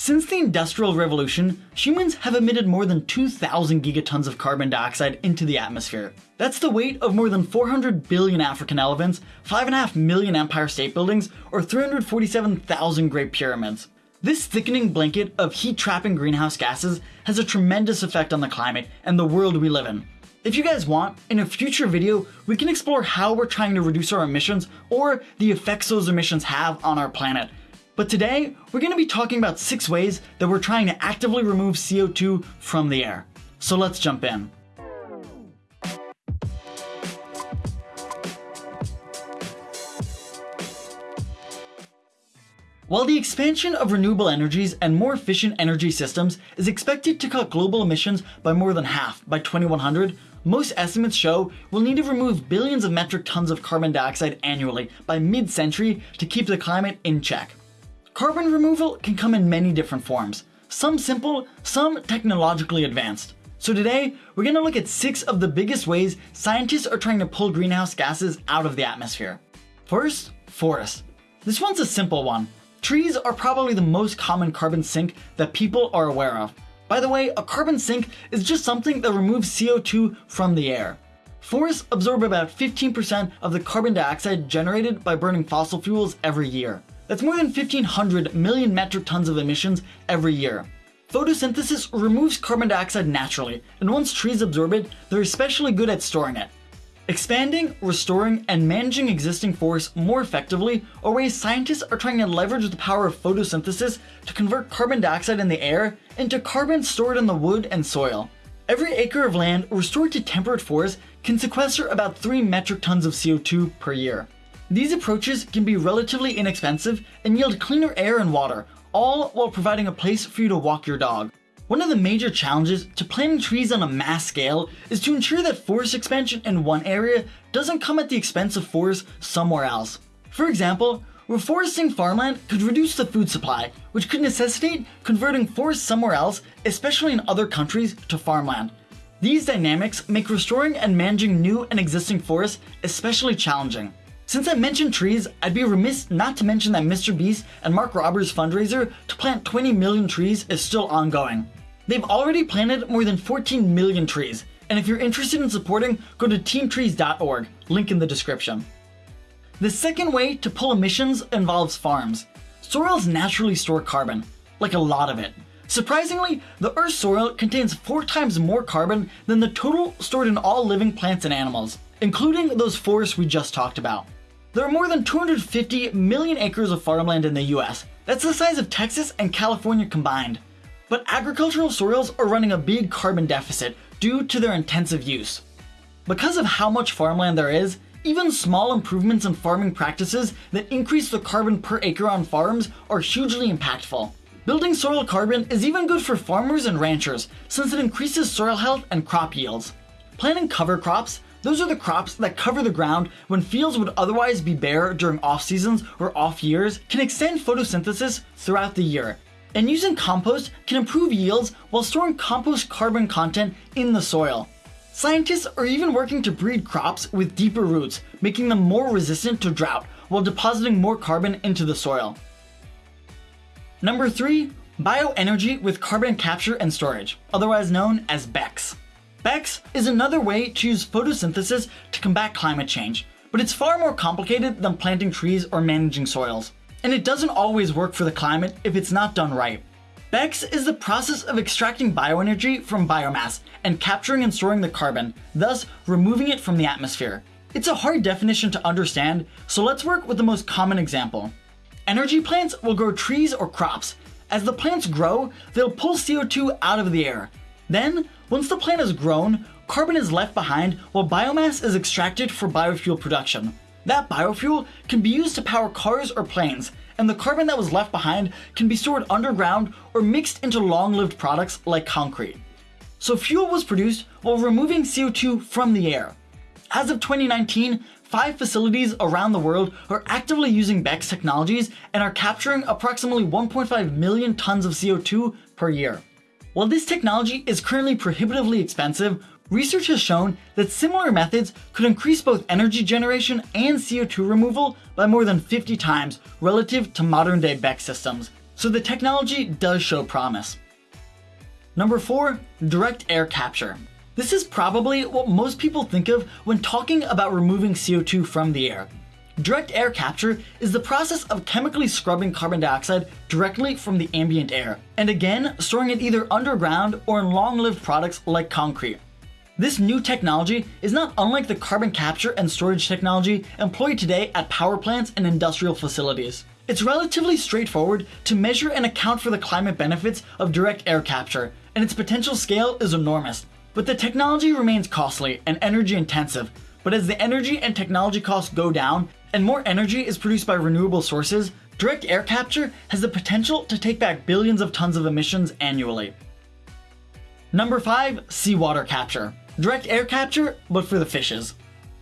Since the Industrial Revolution, humans have emitted more than 2,000 gigatons of carbon dioxide into the atmosphere. That's the weight of more than 400 billion African elephants, 5.5 million Empire State Buildings, or 347,000 Great Pyramids. This thickening blanket of heat-trapping greenhouse gases has a tremendous effect on the climate and the world we live in. If you guys want, in a future video, we can explore how we're trying to reduce our emissions or the effects those emissions have on our planet, but today, we're going to be talking about six ways that we're trying to actively remove CO2 from the air. So let's jump in. While the expansion of renewable energies and more efficient energy systems is expected to cut global emissions by more than half by 2100, most estimates show we'll need to remove billions of metric tons of carbon dioxide annually by mid-century to keep the climate in check. Carbon removal can come in many different forms, some simple, some technologically advanced. So today, we're going to look at six of the biggest ways scientists are trying to pull greenhouse gases out of the atmosphere. First, forests. This one's a simple one. Trees are probably the most common carbon sink that people are aware of. By the way, a carbon sink is just something that removes CO2 from the air. Forests absorb about 15% of the carbon dioxide generated by burning fossil fuels every year. That's more than 1500 million metric tons of emissions every year. Photosynthesis removes carbon dioxide naturally, and once trees absorb it, they're especially good at storing it. Expanding, restoring, and managing existing forests more effectively are ways scientists are trying to leverage the power of photosynthesis to convert carbon dioxide in the air into carbon stored in the wood and soil. Every acre of land restored to temperate forests can sequester about 3 metric tons of CO2 per year. These approaches can be relatively inexpensive and yield cleaner air and water, all while providing a place for you to walk your dog. One of the major challenges to planting trees on a mass scale is to ensure that forest expansion in one area doesn't come at the expense of forests somewhere else. For example, reforesting farmland could reduce the food supply, which could necessitate converting forests somewhere else, especially in other countries, to farmland. These dynamics make restoring and managing new and existing forests especially challenging. Since I mentioned trees, I'd be remiss not to mention that Mr. Beast and Mark Rober's fundraiser to plant 20 million trees is still ongoing. They've already planted more than 14 million trees, and if you're interested in supporting, go to teamtrees.org, link in the description. The second way to pull emissions involves farms. Soils naturally store carbon, like a lot of it. Surprisingly, the Earth's soil contains four times more carbon than the total stored in all living plants and animals, including those forests we just talked about. There are more than 250 million acres of farmland in the US. That's the size of Texas and California combined. But agricultural soils are running a big carbon deficit due to their intensive use. Because of how much farmland there is, even small improvements in farming practices that increase the carbon per acre on farms are hugely impactful. Building soil carbon is even good for farmers and ranchers since it increases soil health and crop yields. Planting cover crops those are the crops that cover the ground when fields would otherwise be bare during off seasons or off years can extend photosynthesis throughout the year. And using compost can improve yields while storing compost carbon content in the soil. Scientists are even working to breed crops with deeper roots, making them more resistant to drought while depositing more carbon into the soil. Number 3. Bioenergy with carbon capture and storage, otherwise known as BECCS. BECCS is another way to use photosynthesis to combat climate change, but it's far more complicated than planting trees or managing soils. And it doesn't always work for the climate if it's not done right. BECCS is the process of extracting bioenergy from biomass and capturing and storing the carbon, thus removing it from the atmosphere. It's a hard definition to understand, so let's work with the most common example. Energy plants will grow trees or crops. As the plants grow, they'll pull CO2 out of the air. Then, once the plant is grown, carbon is left behind while biomass is extracted for biofuel production. That biofuel can be used to power cars or planes, and the carbon that was left behind can be stored underground or mixed into long-lived products like concrete. So fuel was produced while removing CO2 from the air. As of 2019, five facilities around the world are actively using BECCS technologies and are capturing approximately 1.5 million tons of CO2 per year. While this technology is currently prohibitively expensive, research has shown that similar methods could increase both energy generation and CO2 removal by more than 50 times relative to modern day BECCS systems. so the technology does show promise. Number 4. Direct Air Capture. This is probably what most people think of when talking about removing CO2 from the air. Direct air capture is the process of chemically scrubbing carbon dioxide directly from the ambient air, and again, storing it either underground or in long-lived products like concrete. This new technology is not unlike the carbon capture and storage technology employed today at power plants and industrial facilities. It's relatively straightforward to measure and account for the climate benefits of direct air capture, and its potential scale is enormous. But the technology remains costly and energy intensive, but as the energy and technology costs go down and more energy is produced by renewable sources, direct air capture has the potential to take back billions of tons of emissions annually. Number 5. Seawater Capture. Direct air capture, but for the fishes.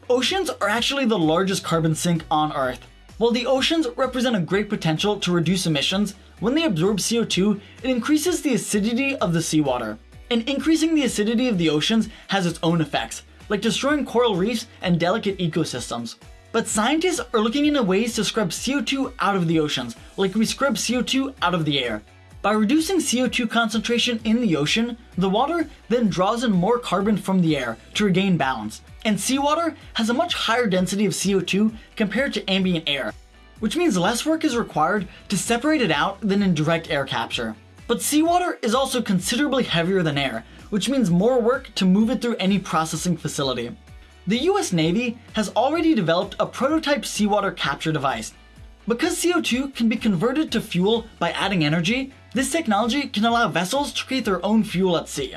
Oceans are actually the largest carbon sink on Earth. While the oceans represent a great potential to reduce emissions, when they absorb CO2, it increases the acidity of the seawater. And increasing the acidity of the oceans has its own effects, like destroying coral reefs and delicate ecosystems. But scientists are looking into ways to scrub CO2 out of the oceans, like we scrub CO2 out of the air. By reducing CO2 concentration in the ocean, the water then draws in more carbon from the air to regain balance. And seawater has a much higher density of CO2 compared to ambient air, which means less work is required to separate it out than in direct air capture. But seawater is also considerably heavier than air, which means more work to move it through any processing facility. The US Navy has already developed a prototype seawater capture device. Because CO2 can be converted to fuel by adding energy, this technology can allow vessels to create their own fuel at sea.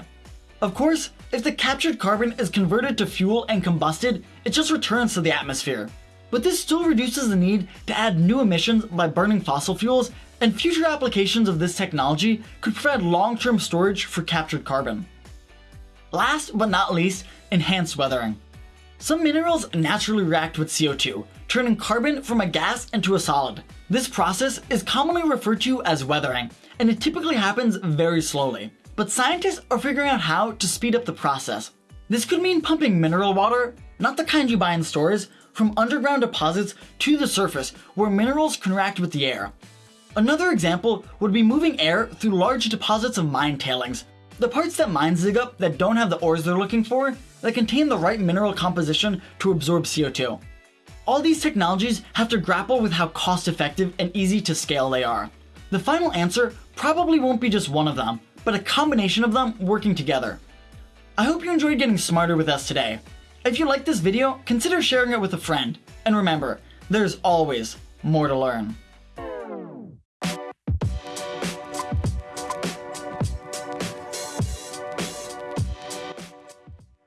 Of course, if the captured carbon is converted to fuel and combusted, it just returns to the atmosphere. But this still reduces the need to add new emissions by burning fossil fuels and future applications of this technology could provide long-term storage for captured carbon. Last but not least, enhanced weathering. Some minerals naturally react with CO2, turning carbon from a gas into a solid. This process is commonly referred to as weathering, and it typically happens very slowly. But scientists are figuring out how to speed up the process. This could mean pumping mineral water, not the kind you buy in stores, from underground deposits to the surface where minerals can react with the air. Another example would be moving air through large deposits of mine tailings. The parts that mines dig up that don't have the ores they're looking for, that contain the right mineral composition to absorb CO2. All these technologies have to grapple with how cost effective and easy to scale they are. The final answer probably won't be just one of them, but a combination of them working together. I hope you enjoyed getting smarter with us today. If you liked this video, consider sharing it with a friend. And remember, there's always more to learn.